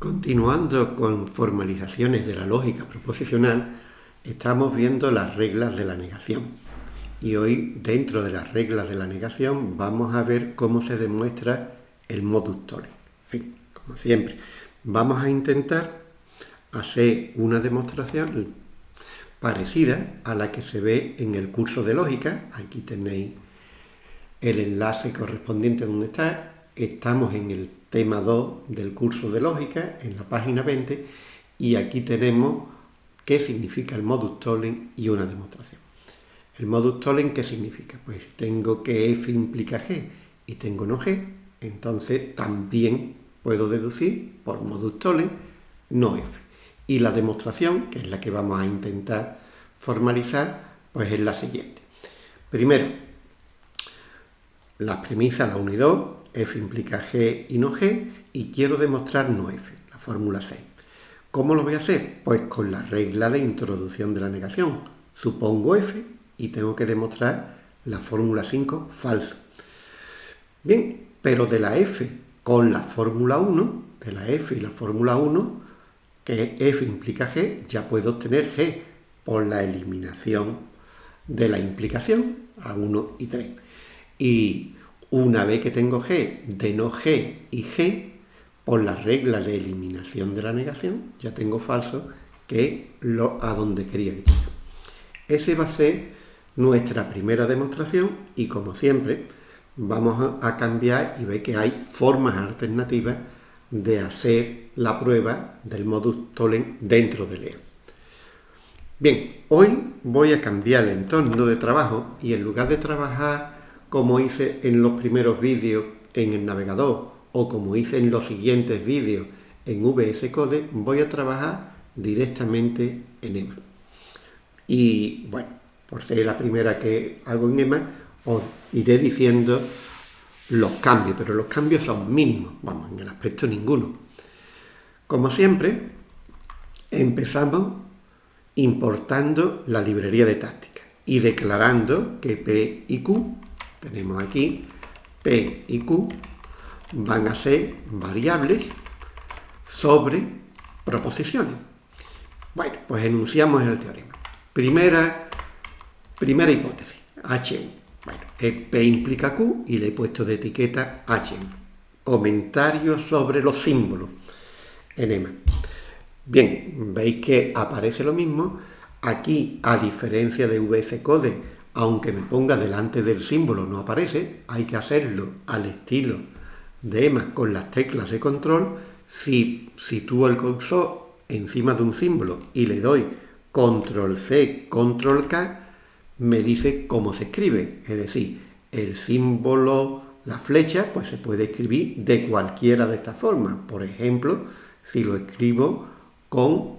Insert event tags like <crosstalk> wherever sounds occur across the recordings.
Continuando con formalizaciones de la lógica proposicional, estamos viendo las reglas de la negación. Y hoy, dentro de las reglas de la negación, vamos a ver cómo se demuestra el modus tollens. En fin, como siempre, vamos a intentar hacer una demostración parecida a la que se ve en el curso de lógica. Aquí tenéis el enlace correspondiente donde está. Estamos en el tema 2 del curso de lógica, en la página 20, y aquí tenemos qué significa el modus tollens y una demostración. El modus tollens, ¿qué significa? Pues si tengo que f implica g y tengo no g, entonces también puedo deducir por modus tollens no f. Y la demostración, que es la que vamos a intentar formalizar, pues es la siguiente. Primero, las premisas, la 1 y 2, f implica g y no g, y quiero demostrar no f, la fórmula 6. ¿Cómo lo voy a hacer? Pues con la regla de introducción de la negación. Supongo f y tengo que demostrar la fórmula 5 falsa. Bien, pero de la f con la fórmula 1, de la f y la fórmula 1, que f implica g, ya puedo obtener g por la eliminación de la implicación a 1 y 3. Y una vez que tengo G de no G y G, por la regla de eliminación de la negación, ya tengo falso, que es lo a donde quería ir. Ese va a ser nuestra primera demostración y como siempre vamos a cambiar y ver que hay formas alternativas de hacer la prueba del modus tollens dentro de Leo. Bien, hoy voy a cambiar el entorno de trabajo y en lugar de trabajar como hice en los primeros vídeos en el navegador o como hice en los siguientes vídeos en VS Code, voy a trabajar directamente en EMA. Y bueno, por ser la primera que hago en EMA, os iré diciendo los cambios, pero los cambios son mínimos, vamos, en el aspecto ninguno. Como siempre, empezamos importando la librería de táctica y declarando que P y Q tenemos aquí P y Q van a ser variables sobre proposiciones. Bueno, pues enunciamos el teorema. Primera, primera hipótesis, H. Bueno, P implica Q y le he puesto de etiqueta H. Comentarios sobre los símbolos en EMA. Bien, veis que aparece lo mismo. Aquí, a diferencia de VS Code, aunque me ponga delante del símbolo no aparece, hay que hacerlo al estilo de EMA con las teclas de control. Si sitúo el cursor encima de un símbolo y le doy control C, control K, me dice cómo se escribe. Es decir, el símbolo, la flecha, pues se puede escribir de cualquiera de estas formas. Por ejemplo, si lo escribo con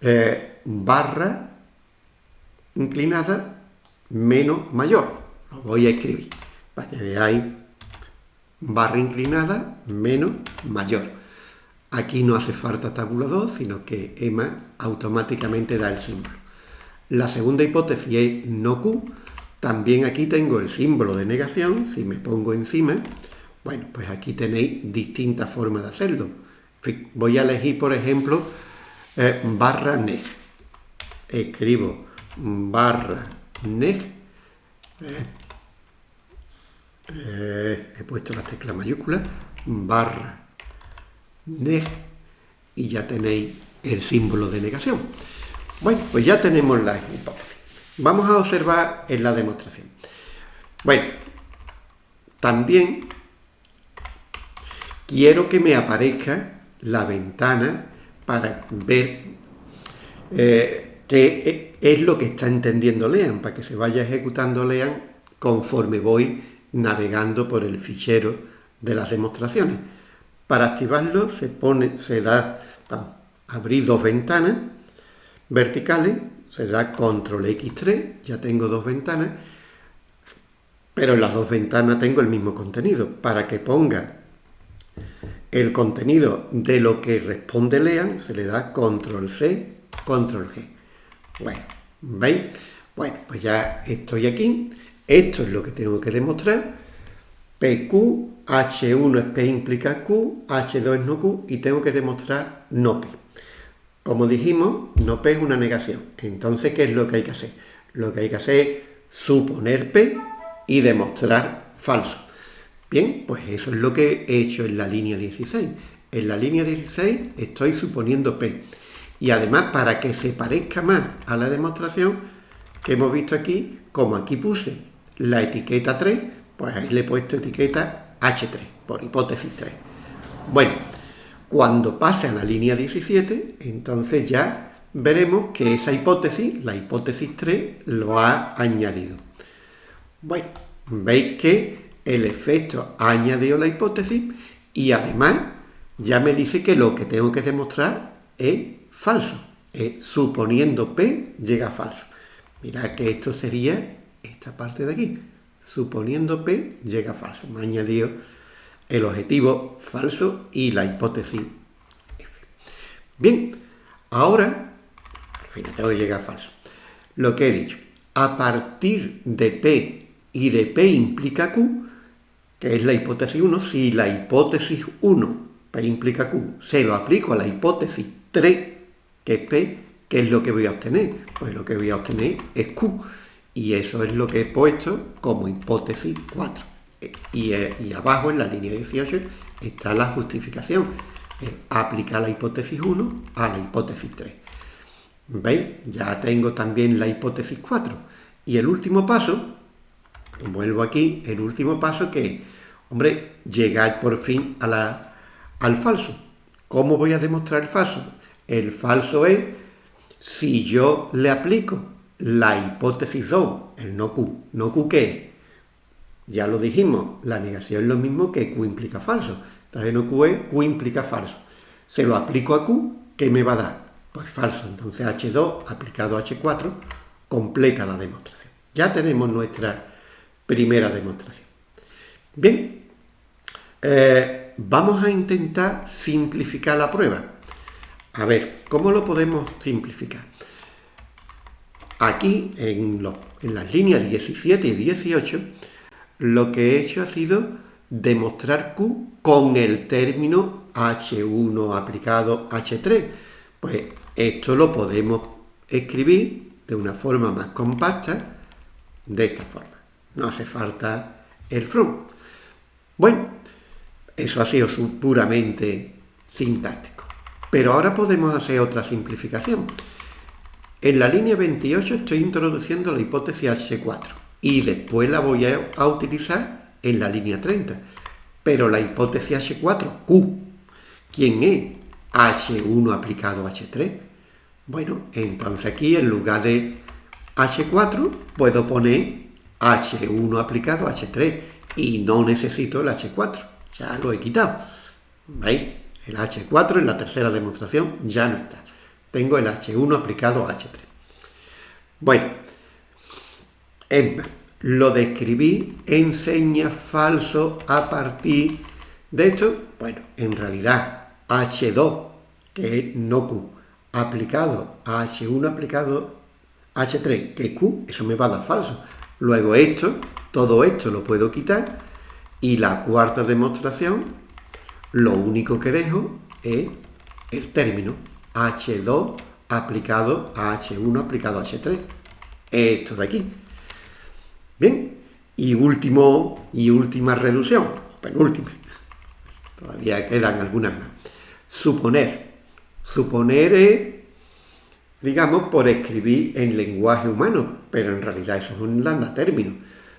eh, barra inclinada menos mayor. Lo voy a escribir para que veáis barra inclinada menos mayor. Aquí no hace falta tabulador, sino que EMA automáticamente da el símbolo. La segunda hipótesis es no Q. También aquí tengo el símbolo de negación. Si me pongo encima, bueno, pues aquí tenéis distintas formas de hacerlo. Voy a elegir, por ejemplo, eh, barra neg. Escribo barra neg. Eh, eh, he puesto la tecla mayúscula, barra neg, y ya tenéis el símbolo de negación. Bueno, pues ya tenemos la hipótesis. Vamos a observar en la demostración. Bueno, también quiero que me aparezca la ventana para ver eh, qué es lo que está entendiendo Lean, para que se vaya ejecutando Lean conforme voy navegando por el fichero de las demostraciones. Para activarlo se pone, se da, abrir dos ventanas verticales, se da control X3, ya tengo dos ventanas, pero en las dos ventanas tengo el mismo contenido. Para que ponga el contenido de lo que responde Lean, se le da control C, control G. Bueno, ¿veis? Bueno, pues ya estoy aquí. Esto es lo que tengo que demostrar. PQ, H1 es P implica Q, H2 es no Q y tengo que demostrar no P. Como dijimos, no P es una negación. Entonces, ¿qué es lo que hay que hacer? Lo que hay que hacer es suponer P y demostrar falso. Bien, pues eso es lo que he hecho en la línea 16. En la línea 16 estoy suponiendo P. Y además, para que se parezca más a la demostración que hemos visto aquí, como aquí puse la etiqueta 3, pues ahí le he puesto etiqueta H3, por hipótesis 3. Bueno, cuando pase a la línea 17, entonces ya veremos que esa hipótesis, la hipótesis 3, lo ha añadido. Bueno, veis que el efecto ha añadido la hipótesis y además ya me dice que lo que tengo que demostrar es falso. Es suponiendo P llega falso. Mirad que esto sería esta parte de aquí. Suponiendo P llega falso. Me ha añadido el objetivo falso y la hipótesis F. Bien, ahora, tengo que llegar a falso. Lo que he dicho, a partir de P y de P implica Q, que es la hipótesis 1, si la hipótesis 1, P implica Q, se lo aplico a la hipótesis 3, es P, ¿qué es lo que voy a obtener? Pues lo que voy a obtener es Q, y eso es lo que he puesto como hipótesis 4. Y, eh, y abajo, en la línea 18, está la justificación. aplicar la hipótesis 1 a la hipótesis 3. ¿Veis? Ya tengo también la hipótesis 4. Y el último paso, vuelvo aquí, el último paso que, hombre, llegar por fin a la, al falso. ¿Cómo voy a demostrar el falso? El falso es si yo le aplico la hipótesis 2, el no Q. ¿No Q qué es? Ya lo dijimos, la negación es lo mismo que Q implica falso. Entonces no Q es Q implica falso. Se lo aplico a Q, ¿qué me va a dar? Pues falso. Entonces H2 aplicado a H4 completa la demostración. Ya tenemos nuestra primera demostración. Bien, eh, vamos a intentar simplificar la prueba. A ver, ¿cómo lo podemos simplificar? Aquí, en, las líneas 17 y 18, lo que he hecho ha sido demostrar Q con el término H1 aplicado H3. Pues esto lo podemos escribir de una forma más compacta, de esta forma. No hace falta el from. Bueno, eso ha sido puramente sintáctico. Pero ahora podemos hacer otra simplificación. En la línea 28 estoy introduciendo la hipótesis H4 y después la voy a, utilizar en la línea 30. Pero la hipótesis H4, Q, ¿quién es? H1 aplicado a H3. Bueno, entonces aquí en lugar de H4 puedo poner H1 aplicado a H3 y no necesito el H4, ya lo he quitado. ¿Veis? El H4 en la tercera demostración ya no está. Tengo el H1 aplicado a H3. Bueno, lo describí enseña falso a partir de esto. Bueno, en realidad H2, que es no Q, aplicado a H1 aplicado a H3, que es Q, eso me va a dar falso. Luego esto, todo esto lo puedo quitar y la cuarta demostración, lo único que dejo es el término H2 aplicado a H1 aplicado a H3. Esto de aquí. Bien, y último y última reducción, penúltima. Todavía quedan algunas más. Suponer. Suponer es, digamos, por escribir en lenguaje humano, pero en realidad eso es un lambda término.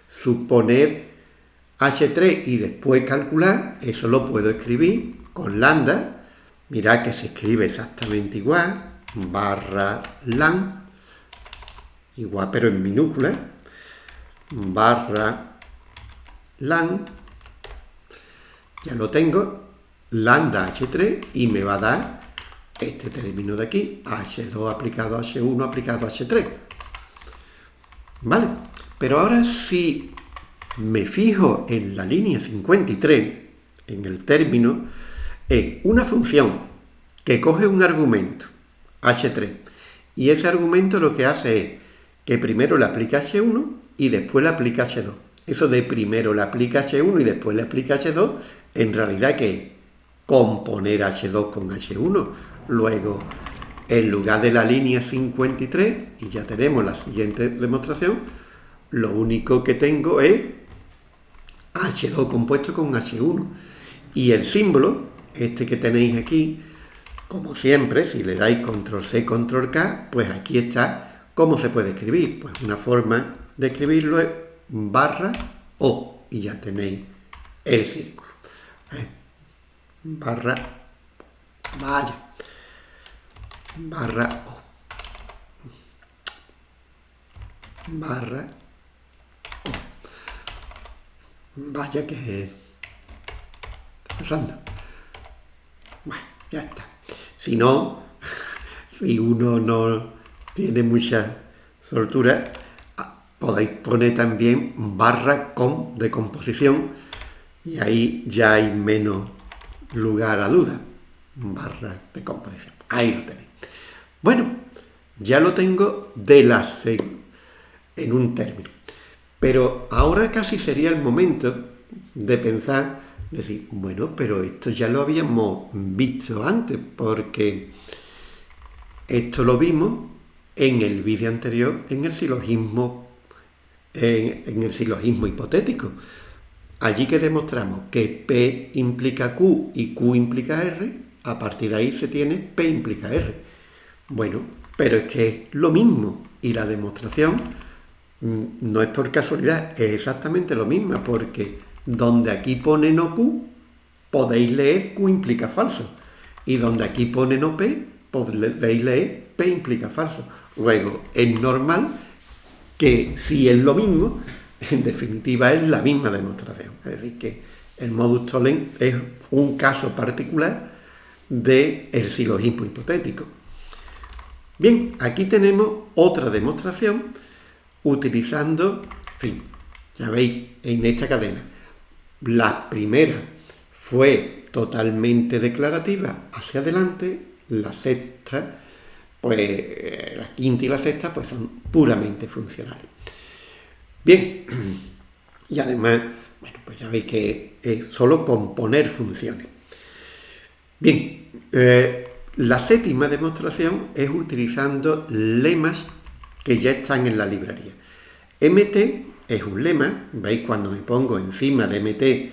Suponer H3 y después calcular, eso lo puedo escribir con lambda. Mirad que se escribe exactamente igual, barra lan, igual pero en minúscula, barra lan, ya lo tengo, lambda h3 y me va a dar este término de aquí, h2 aplicado a h1 aplicado a h3. ¿Vale? Pero ahora si me fijo en la línea 53, en el término, es una función que coge un argumento, h3, y ese argumento lo que hace es que primero le aplica h1 y después le aplica H2. Eso de primero le aplica H1 y después le aplica H2, en realidad que es componer H2 con H1. Luego, en lugar de la línea 53, y ya tenemos la siguiente demostración, lo único que tengo es H2 compuesto con H1. Y el símbolo, este que tenéis aquí, como siempre, si le dais control C, control K, pues aquí está cómo se puede escribir. Pues una forma de escribirlo es barra O, y ya tenéis el círculo. ¿Eh? Barra, vaya, barra O. Barra. Vaya que pasando. Bueno, ya está. Si no, <laughs> si uno no tiene mucha soltura, ah, podéis poner también barra con de composición y ahí ya hay menos lugar a duda. Barra de composición. Ahí lo tenéis. Bueno, ya lo tengo de la en un término. Pero ahora casi sería el momento de pensar decir, bueno, pero esto ya lo habíamos visto antes, porque esto lo vimos en el vídeo anterior, en el silogismo, en, el silogismo hipotético. Allí que demostramos que P implica Q y Q implica R, a partir de ahí se tiene P implica R. Bueno, pero es que es lo mismo y la demostración no es por casualidad, es exactamente lo mismo, porque donde aquí pone no Q, podéis leer Q implica falso. Y donde aquí pone no P, podéis leer P implica falso. Luego, es normal que si es lo mismo, en definitiva es la misma demostración. Es decir, que el modus tollens es un caso particular del el silogismo hipotético. Bien, aquí tenemos otra demostración utilizando, fin, ya veis, en esta cadena, la primera fue totalmente declarativa hacia adelante, la sexta, pues eh, la quinta y la sexta pues son puramente funcionales. Bien, y además, bueno, pues ya veis que es solo componer funciones. Bien, eh, la séptima demostración es utilizando lemas que ya están en la librería. MT es un lema, veis cuando me pongo encima de MT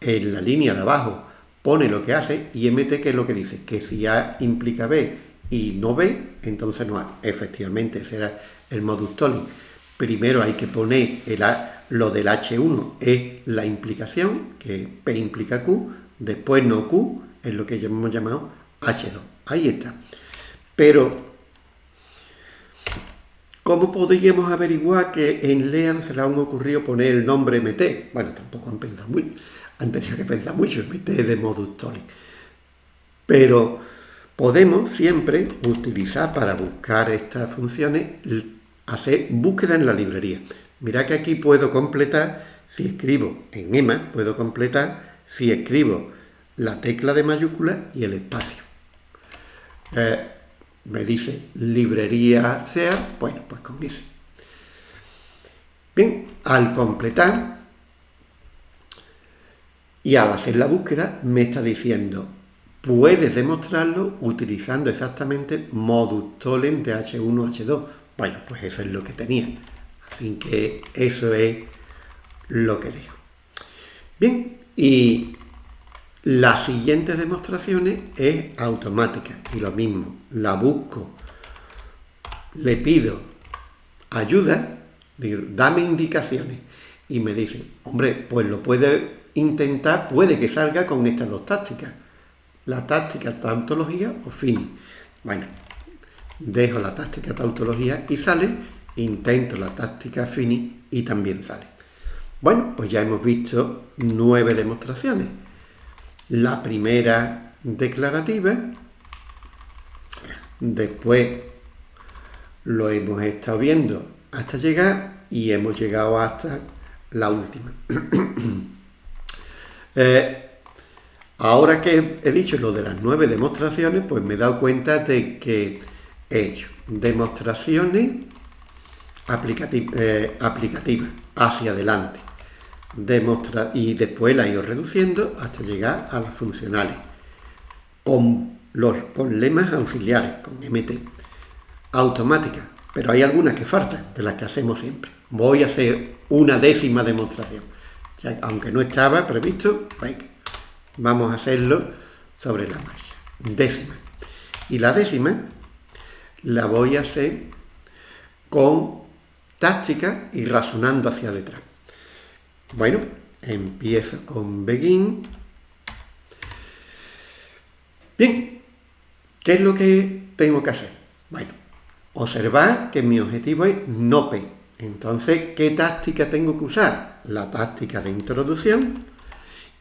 en la línea de abajo pone lo que hace y MT que es lo que dice, que si A implica B y no B, entonces no A. Efectivamente será el modus tollens. Primero hay que poner el lo del H1 es la implicación, que P implica Q, después no Q, es lo que hemos llamado H2. Ahí está. Pero ¿Cómo podríamos averiguar que en Lean se le han ocurrido poner el nombre MT? Bueno, tampoco han pensado mucho, han tenido que pensar mucho, MT de modus tollens. Pero podemos siempre utilizar para buscar estas funciones, hacer búsqueda en la librería. Mira que aquí puedo completar, si escribo en EMA, puedo completar si escribo la tecla de mayúscula y el espacio. Eh, me dice librería sea, bueno, pues con ese. Bien, al completar y al hacer la búsqueda me está diciendo, puedes demostrarlo utilizando exactamente modus tollens de H1, H2. Bueno, pues eso es lo que tenía. Así que eso es lo que digo. Bien, y las siguientes demostraciones es automática y lo mismo, la busco, le pido ayuda, digo, dame indicaciones y me dice, hombre, pues lo puede intentar, puede que salga con estas dos tácticas, la táctica tautología o fin. Bueno, dejo la táctica tautología y sale, intento la táctica fini y también sale. Bueno, pues ya hemos visto nueve demostraciones la primera declarativa, después lo hemos estado viendo hasta llegar y hemos llegado hasta la última. <clears throat> Eh, ahora que he dicho lo de las nueve demostraciones, pues me he dado cuenta de que he hecho demostraciones eh, aplicativas hacia adelante, demostra y después la he ido reduciendo hasta llegar a las funcionales con, los, con lemas auxiliares, con MT, automática, pero hay algunas que faltan, de las que hacemos siempre. Voy a hacer una décima demostración, aunque no estaba previsto, vamos a hacerlo sobre la marcha, décima. Y la décima la voy a hacer con táctica y razonando hacia detrás. Bueno, empiezo con begin. Bien, ¿qué es lo que tengo que hacer? Bueno, observar que mi objetivo es no P. Entonces, ¿qué táctica tengo que usar? La táctica de introducción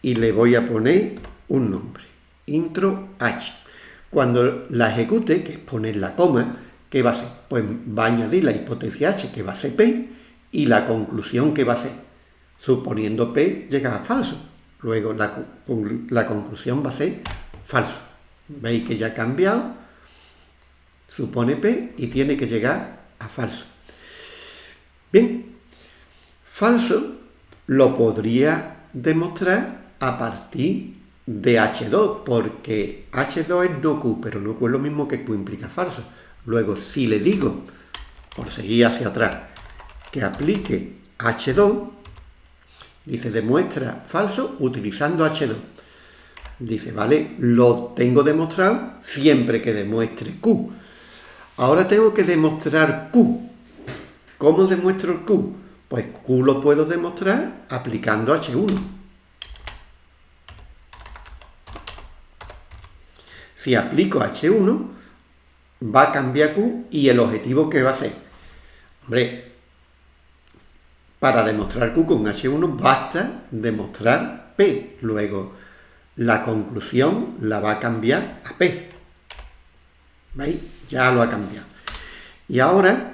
y le voy a poner un nombre, intro H. Cuando la ejecute, que es poner la coma, ¿qué va a ser? Pues va a añadir la hipotesis H, que va a ser P, y la conclusión que va a ser suponiendo P llega a falso. Luego la, conclusión va a ser falso. Veis que ya ha cambiado, supone P y tiene que llegar a falso. Bien, falso lo podría demostrar a partir de H2, porque H2 es no Q, pero no Q es lo mismo que Q implica falso. Luego, si le digo, por seguir hacia atrás, que aplique H2, Dice, demuestra falso utilizando H2. Dice, vale, lo tengo demostrado siempre que demuestre Q. Ahora tengo que demostrar Q. ¿Cómo demuestro Q? Pues Q lo puedo demostrar aplicando H1. Si aplico H1, va a cambiar Q y el objetivo que va a ser. Hombre, para demostrar Q con H1 basta demostrar P. Luego, la conclusión la va a cambiar a P. ¿Veis? Ya lo ha cambiado. Y ahora,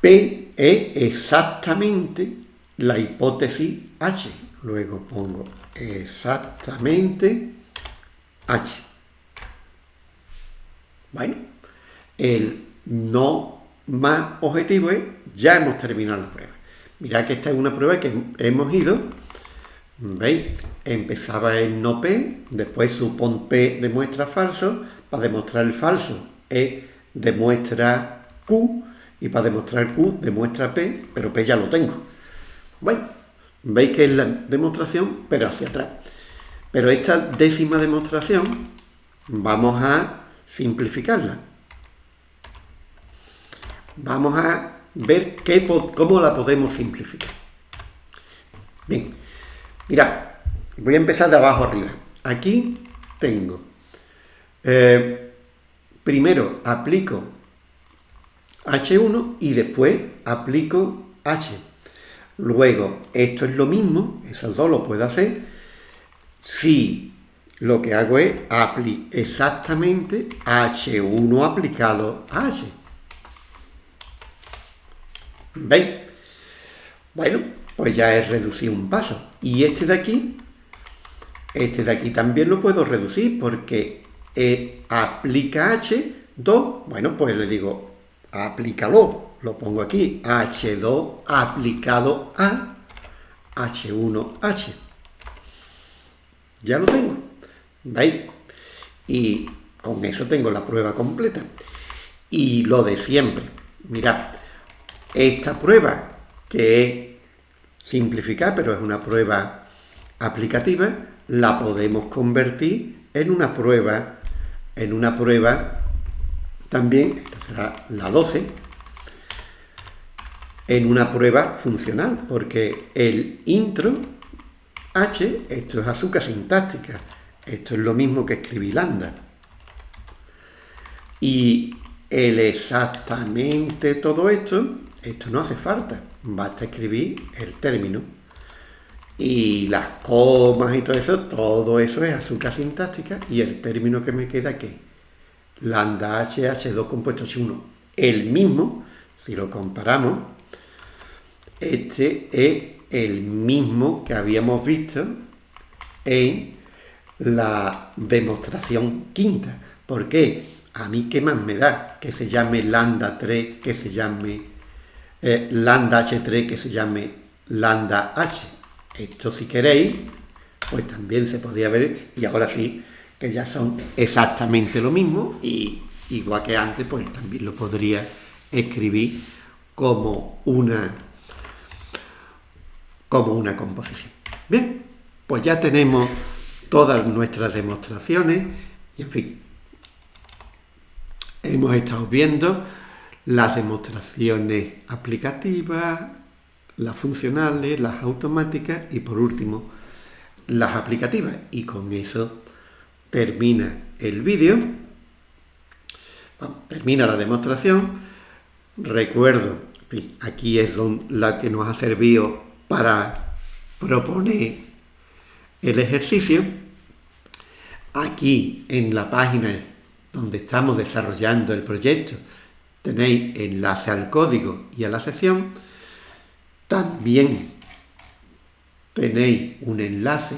P es exactamente la hipótesis H. Luego pongo exactamente H. Bueno, el no más objetivo es ya hemos terminado la prueba. Mirad que esta es una prueba que hemos ido, ¿veis? Empezaba en no P, después supón P demuestra falso, para demostrar el falso E demuestra Q, y para demostrar Q demuestra P, pero P ya lo tengo. Bueno, veis que es la demostración, pero hacia atrás. Pero esta décima demostración vamos a simplificarla. Vamos a ver cómo la podemos simplificar. Bien, mirad, voy a empezar de abajo arriba. Aquí tengo, eh, primero aplico H1 y después aplico H. Luego, esto es lo mismo, esos dos lo puedo hacer, si lo que hago es exactamente H1 aplicado a H. ¿Veis? Bueno, pues ya he reducido un paso. Y este de aquí, este de aquí también lo puedo reducir porque aplica H2, bueno, pues le digo, aplícalo, lo pongo aquí, H2 aplicado a H1H. Ya lo tengo, ¿veis? Y con eso tengo la prueba completa. Y lo de siempre, mirad, esta prueba, que es simplificar, pero es una prueba aplicativa, la podemos convertir en una prueba, en una prueba también, esta será la 12, en una prueba funcional, porque el intro H, esto es azúcar sintáctica, esto es lo mismo que escribir lambda. Y el exactamente todo esto esto no hace falta, basta escribir el término. Y las comas y todo eso, todo eso es azúcar sintáctica y el término que me queda que lambda H, H2 compuesto H1, el mismo, si lo comparamos, este es el mismo que habíamos visto en la demostración quinta. ¿Por qué? A mí qué más me da que se llame lambda 3, que se llame eh, lambda H3 que se llame lambda h. Esto si queréis, pues también se podía ver, y ahora sí, que ya son exactamente lo mismo, y igual que antes, pues también lo podría escribir como una, como una composición. Bien, pues ya tenemos todas nuestras demostraciones, y en fin, hemos estado viendo las demostraciones aplicativas, las funcionales, las automáticas y por último las aplicativas. Y con eso termina el vídeo, termina la demostración. Recuerdo, aquí es la que nos ha servido para proponer el ejercicio. Aquí en la página donde estamos desarrollando el proyecto tenéis enlace al código y a la sesión. También tenéis un enlace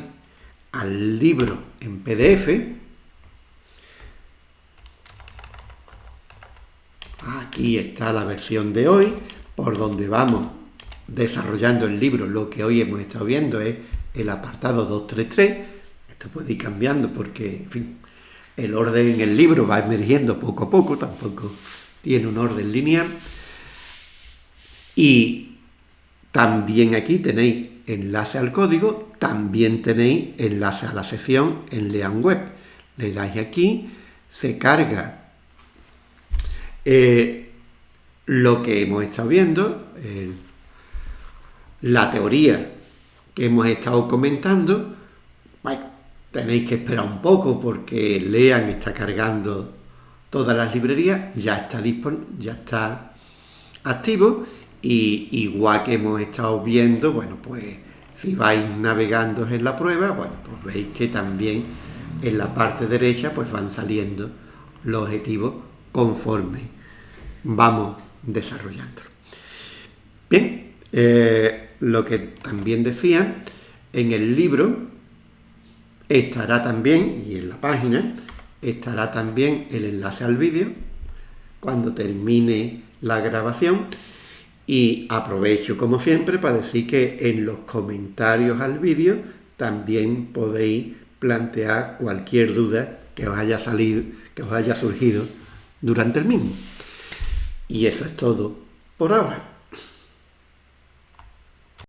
al libro en PDF. Aquí está la versión de hoy, por donde vamos desarrollando el libro. Lo que hoy hemos estado viendo es el apartado 233. Esto puede ir cambiando porque, en fin, el orden en el libro va emergiendo poco a poco, tampoco tiene un orden lineal. Y también aquí tenéis enlace al código, también tenéis enlace a la sesión en Lean Web. Le dais aquí, se carga eh, lo que hemos estado viendo, la teoría que hemos estado comentando. Bueno, tenéis que esperar un poco porque Lean está cargando todas las librerías, ya está, ya está activo y igual que hemos estado viendo, bueno, pues si vais navegando en la prueba, bueno, pues veis que también en la parte derecha pues van saliendo los objetivos conforme vamos desarrollándolo. Bien, eh, lo que también decía, en el libro estará también, y en la página, estará también el enlace al vídeo cuando termine la grabación y aprovecho como siempre para decir que en los comentarios al vídeo también podéis plantear cualquier duda que os haya salido, que os haya surgido durante el mismo. Y eso es todo por ahora.